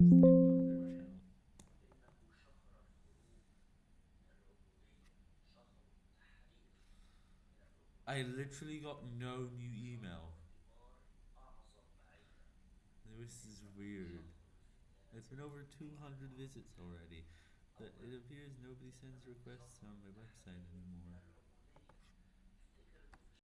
I literally got no new email. This is weird. It's been over 200 visits already. But it appears nobody sends requests on my website anymore.